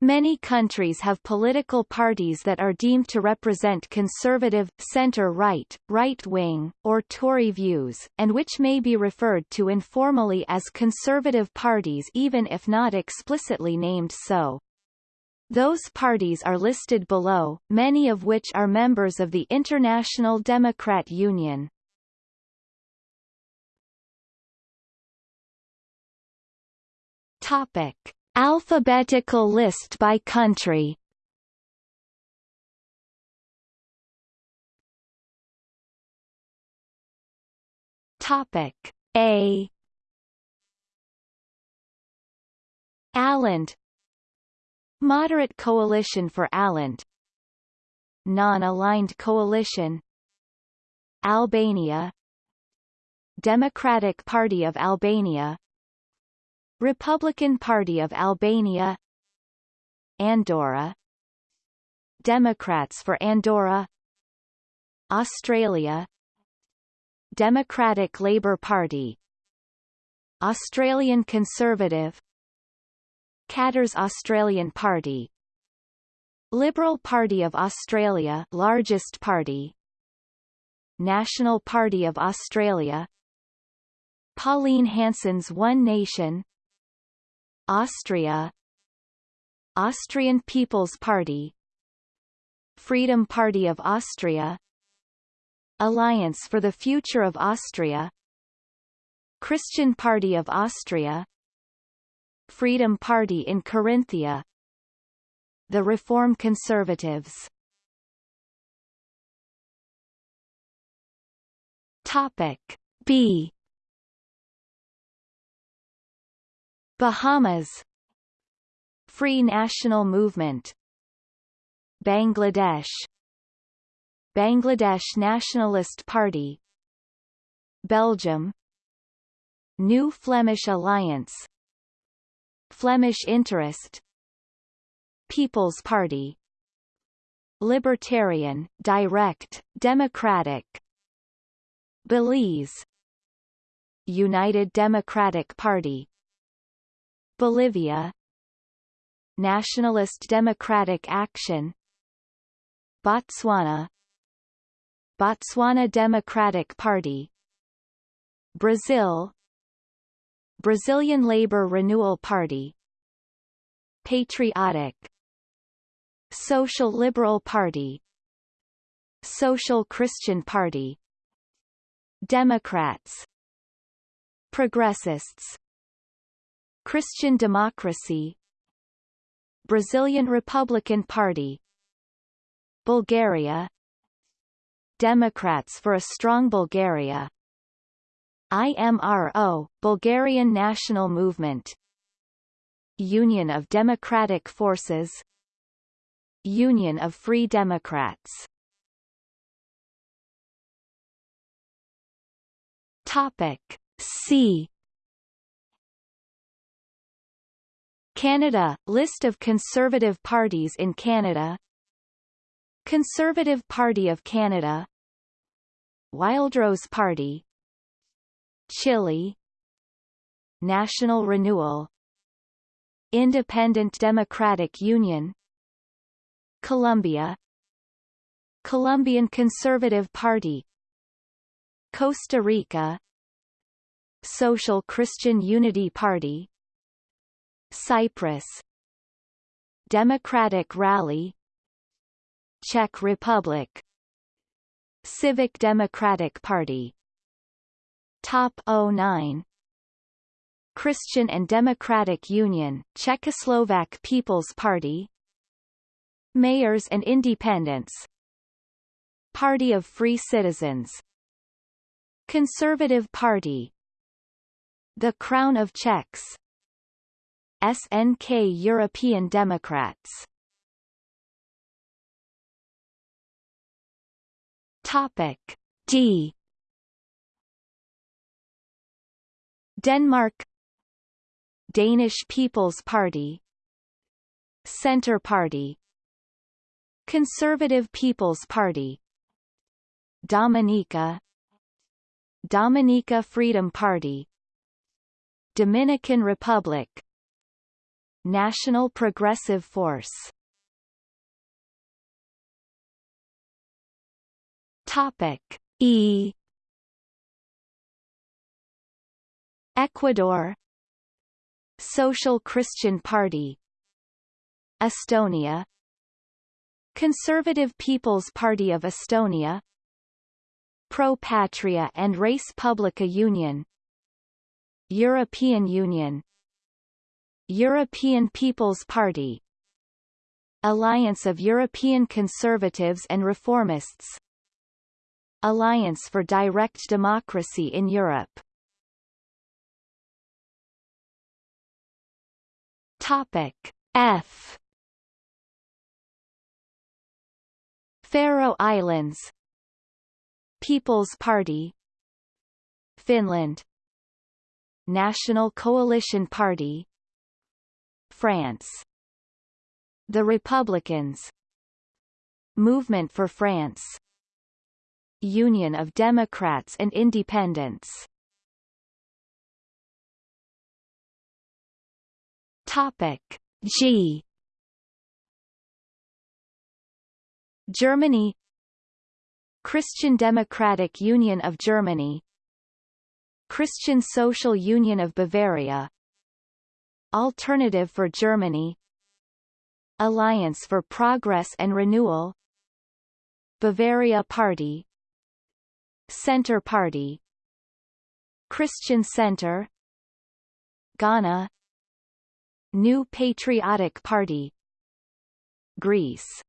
Many countries have political parties that are deemed to represent conservative, centre-right, right-wing, or Tory views, and which may be referred to informally as conservative parties even if not explicitly named so. Those parties are listed below, many of which are members of the International Democrat Union. Topic. Alphabetical list by country. Topic A. Åland Moderate Coalition for Åland Non-aligned coalition. Albania. Democratic Party of Albania Republican Party of Albania Andorra Democrats for Andorra Australia Democratic Labour Party Australian Conservative Katter's Australian Party Liberal Party of Australia largest party National Party of Australia Pauline Hanson's One Nation Austria. Austrian People's Party. Freedom Party of Austria. Alliance for the Future of Austria. Christian Party of Austria. Freedom Party in Carinthia. The Reform Conservatives. Topic B Bahamas. Free National Movement. Bangladesh. Bangladesh Nationalist Party. Belgium. New Flemish Alliance. Flemish Interest. People's Party. Libertarian, Direct, Democratic. Belize. United Democratic Party Bolivia. Nationalist Democratic Action. Botswana. Botswana Democratic Party. Brazil. Brazilian Labour Renewal Party. Patriotic. Social Liberal Party. Social Christian Party. Democrats. Progressists Christian Democracy Brazilian Republican Party Bulgaria Democrats for a Strong Bulgaria IMRO, Bulgarian National Movement Union of Democratic Forces Union of Free Democrats. Topic C Canada – List of Conservative parties in Canada. Conservative Party of Canada. Wildrose Party. Chile. National Renewal. Independent Democratic Union. Colombia. Colombian Conservative Party. Costa Rica. Social Christian Unity Party Cyprus. Democratic Rally. Czech Republic. Civic Democratic Party. Top 09 Christian and Democratic Union Czechoslovak People's Party. Mayors and Independents. Party of Free Citizens. Conservative Party. The Crown of Czechs SNK European Democrats. Topic D. Denmark. Danish People's Party. Centre Party. Conservative People's Party. Dominica. Dominica Freedom Party. Dominican Republic National Progressive Force. Topic. E. Ecuador. Social Christian Party. Estonia. Conservative People's Party of Estonia. Pro Patria and Res Publica Union. European Union European People's Party Alliance of European Conservatives and Reformists Alliance for Direct Democracy in Europe. Topic F. Faroe Islands People's Party Finland National Coalition Party France. The Republicans. Movement for France. Union of Democrats and Independents. Topic. G. Germany. Christian Democratic Union of Germany. Christian Social Union of Bavaria Alternative for Germany. Alliance for Progress and Renewal. Bavaria Party. Centre Party. Christian Centre Ghana. New Patriotic Party. Greece.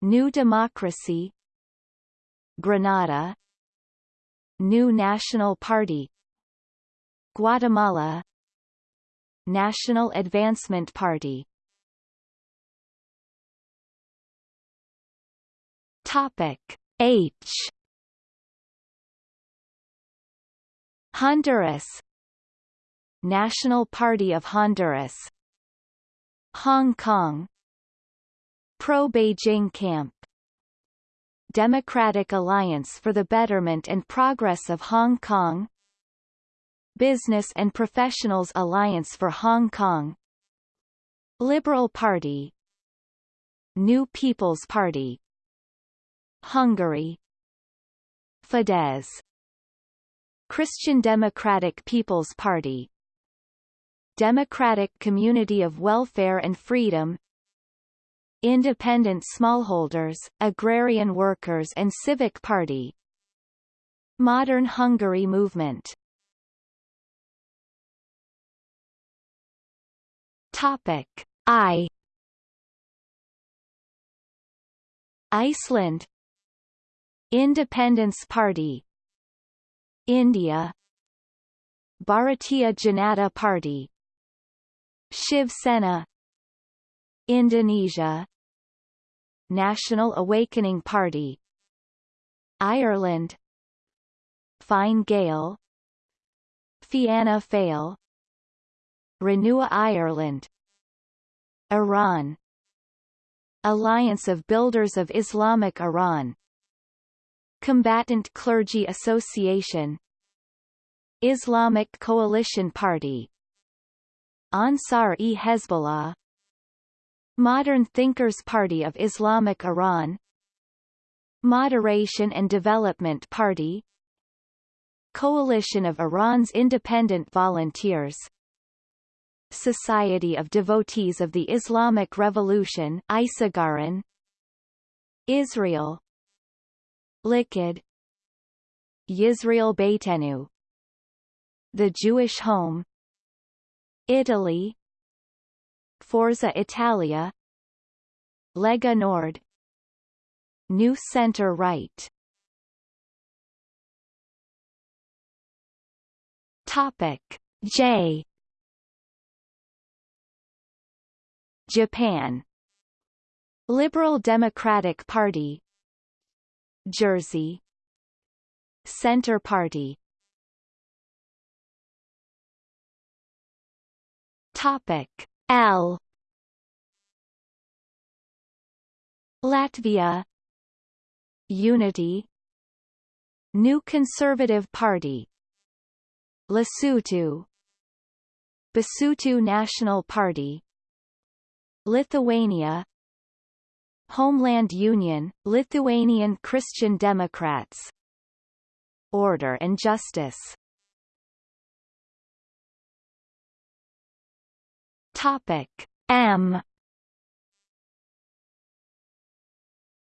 New Democracy. Grenada New National Party. Guatemala National Advancement Party. Topic H. Honduras. National Party of Honduras. Hong Kong. Pro-Beijing Camp. Democratic Alliance for the Betterment and Progress of Hong Kong Business and Professionals Alliance for Hong Kong. Liberal Party. New People's Party. Hungary. Fidesz. Christian Democratic People's Party. Democratic Community of Welfare and Freedom. Independent Smallholders, Agrarian Workers and Civic Party. Modern Hungary Movement Topic. I. Iceland. Independence Party. India. Bharatiya Janata Party. Shiv Sena. Indonesia. National Awakening Party. Ireland. Fine Gael. Fianna Fáil Renew Ireland. Iran. Alliance of Builders of Islamic Iran. Combatant Clergy Association. Islamic Coalition Party. Ansar-e-Hezbollah Modern Thinkers Party of Islamic Iran. Moderation and Development Party. Coalition of Iran's Independent Volunteers Society of Devotees of the Islamic Revolution Isargaran Israel. Likud. Yisrael Beitenu. The Jewish Home. Italy. Forza Italia. Lega Nord. New Center Right. Topic. J Japan. Liberal Democratic Party. Jersey. Center Party. Topic L. Latvia. Unity. New Conservative Party. Lesotho. Basotho National Party Lithuania Homeland Union, Lithuanian Christian Democrats Order and Justice. Topic M.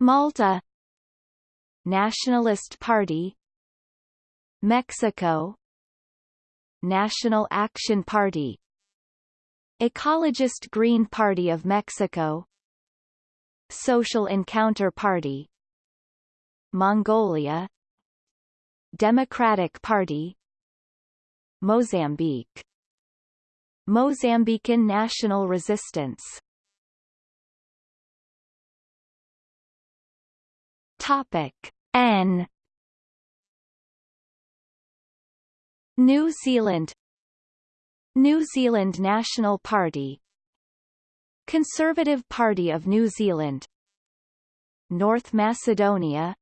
Malta Nationalist Party Mexico National Action Party Ecologist Green Party of Mexico Social Encounter Party Mongolia Democratic Party Mozambique Mozambican National Resistance. Topic N. New Zealand New Zealand National Party. Conservative Party of New Zealand. North Macedonia.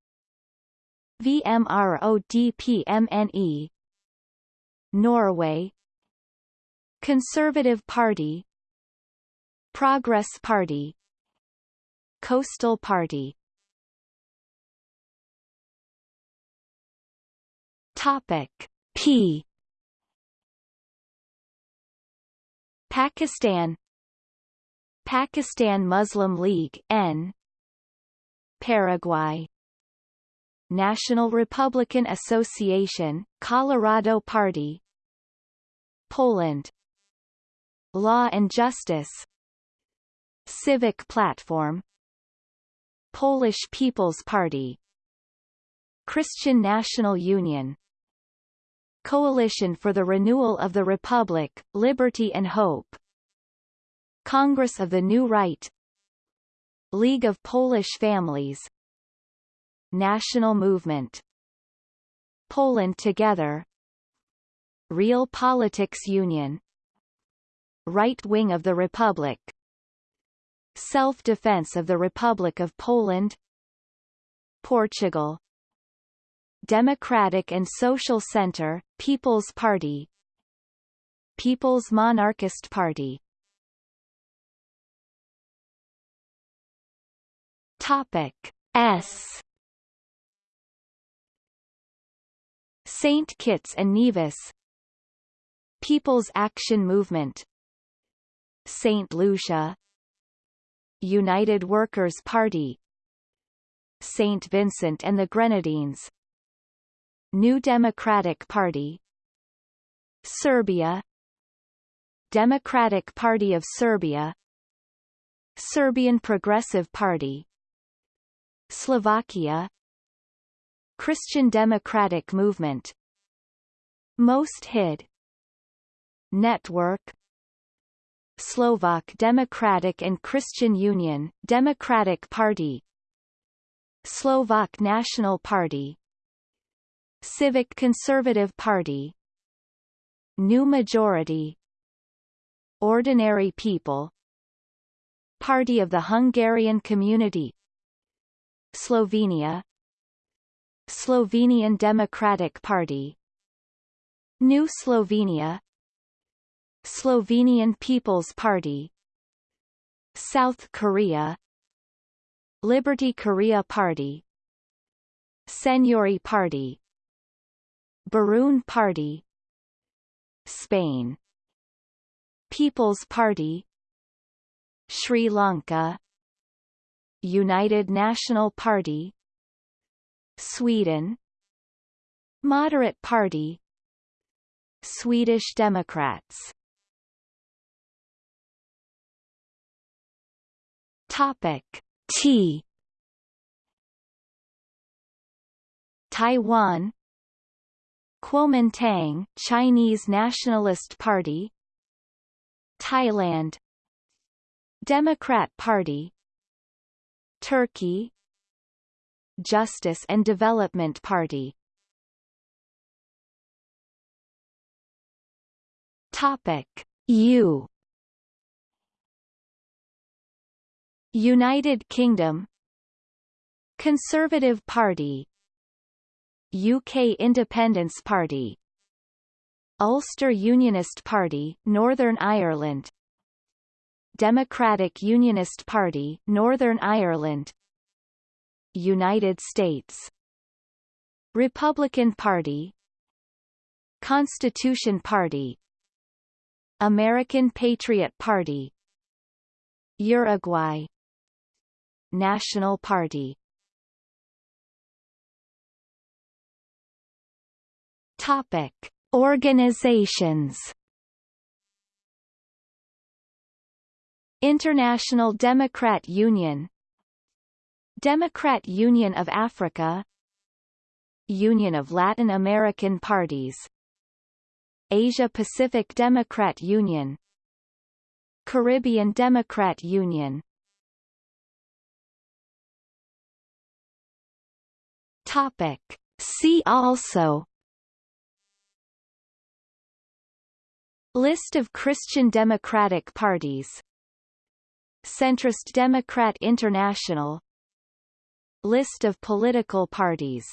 VMRODPMNE Norway. Conservative Party. Progress Party. Coastal Party. Topic P Pakistan. Pakistan Muslim League N. Paraguay. National Republican Association Colorado Party. Poland. Law and Justice. Civic Platform. Polish People's Party. Christian National Union Coalition for the Renewal of the Republic, Liberty and Hope. Congress of the New Right. League of Polish Families. National Movement. Poland Together. Real Politics Union. Right Wing of the Republic. Self-Defense of the Republic of Poland. Portugal Democratic and Social Center, People's Party. People's Monarchist Party. Topic S. Saint Kitts and Nevis. People's Action Movement. Saint Lucia. United Workers' Party. Saint Vincent and the Grenadines New Democratic Party. Serbia. Democratic Party of Serbia. Serbian Progressive Party. Slovakia. Christian Democratic Movement. Most Hid Network. Slovak Democratic and Christian Union Democratic Party. Slovak National Party Civic Conservative Party. New Majority. Ordinary People. Party of the Hungarian Community. Slovenia. Slovenian Democratic Party. New Slovenia. Slovenian People's Party. South Korea. Liberty Korea Party. Saenuri Party Bareun Party. Spain. People's Party. Sri Lanka. United National Party. Sweden. Moderate Party. Swedish Democrats. Topic. T. Taiwan Kuomintang Chinese Nationalist Party Thailand Democrat Party Turkey Justice and Development Party. Topic. U. United Kingdom Conservative Party UK Independence Party Ulster Unionist Party, Northern Ireland Democratic Unionist Party, Northern Ireland United States Republican Party Constitution Party American Patriot Party Uruguay National Party Topic. Organizations. International Democrat Union. Democrat Union of Africa. Union of Latin American Parties. Asia-Pacific Democrat Union. Caribbean Democrat Union. Topic. See also List of Christian Democratic parties. Centrist Democrat International. List of political parties